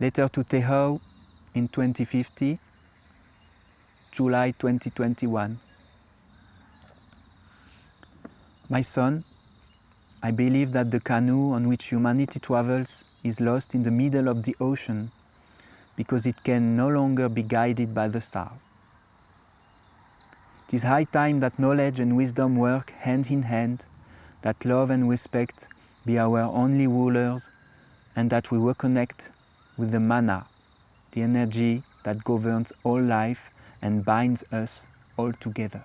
Letter to Tehao in 2050, July 2021. My son, I believe that the canoe on which humanity travels is lost in the middle of the ocean because it can no longer be guided by the stars. It is high time that knowledge and wisdom work hand in hand, that love and respect be our only rulers, and that we reconnect with the mana, the energy that governs all life and binds us all together.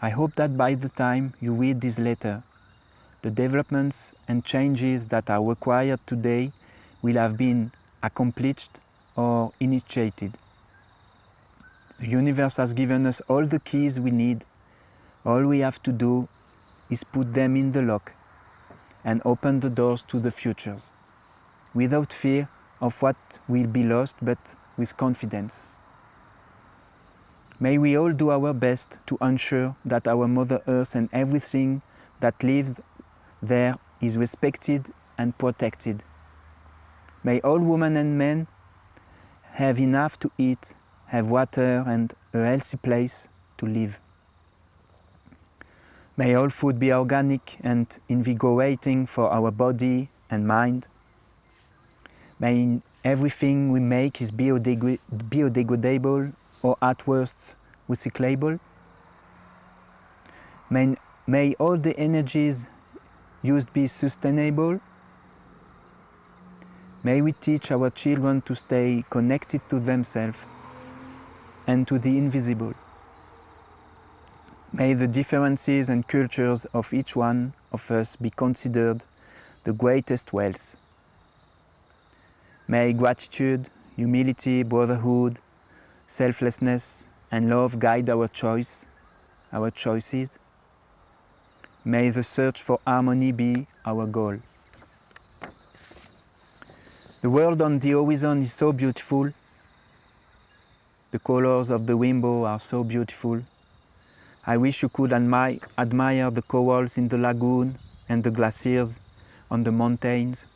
I hope that by the time you read this letter, the developments and changes that are required today will have been accomplished or initiated. The universe has given us all the keys we need. All we have to do is put them in the lock and open the doors to the futures, without fear of what will be lost, but with confidence. May we all do our best to ensure that our Mother Earth and everything that lives there is respected and protected. May all women and men have enough to eat have water and a healthy place to live. May all food be organic and invigorating for our body and mind. May everything we make is biodegradable or at worst recyclable. May, may all the energies used be sustainable. May we teach our children to stay connected to themselves and to the invisible. May the differences and cultures of each one of us be considered the greatest wealth. May gratitude, humility, brotherhood, selflessness and love guide our choice, our choices. May the search for harmony be our goal. The world on the horizon is so beautiful the colors of the rainbow are so beautiful. I wish you could admi admire the corals in the lagoon and the glaciers on the mountains.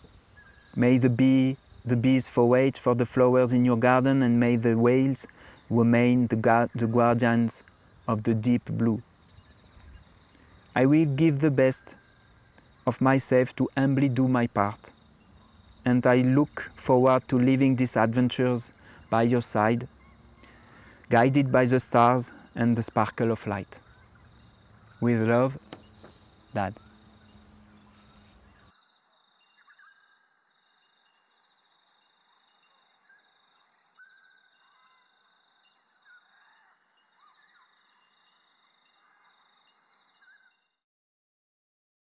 May the, bee, the bees forage for the flowers in your garden and may the whales remain the, the guardians of the deep blue. I will give the best of myself to humbly do my part. And I look forward to living these adventures by your side guided by the stars and the sparkle of light. With love, Dad.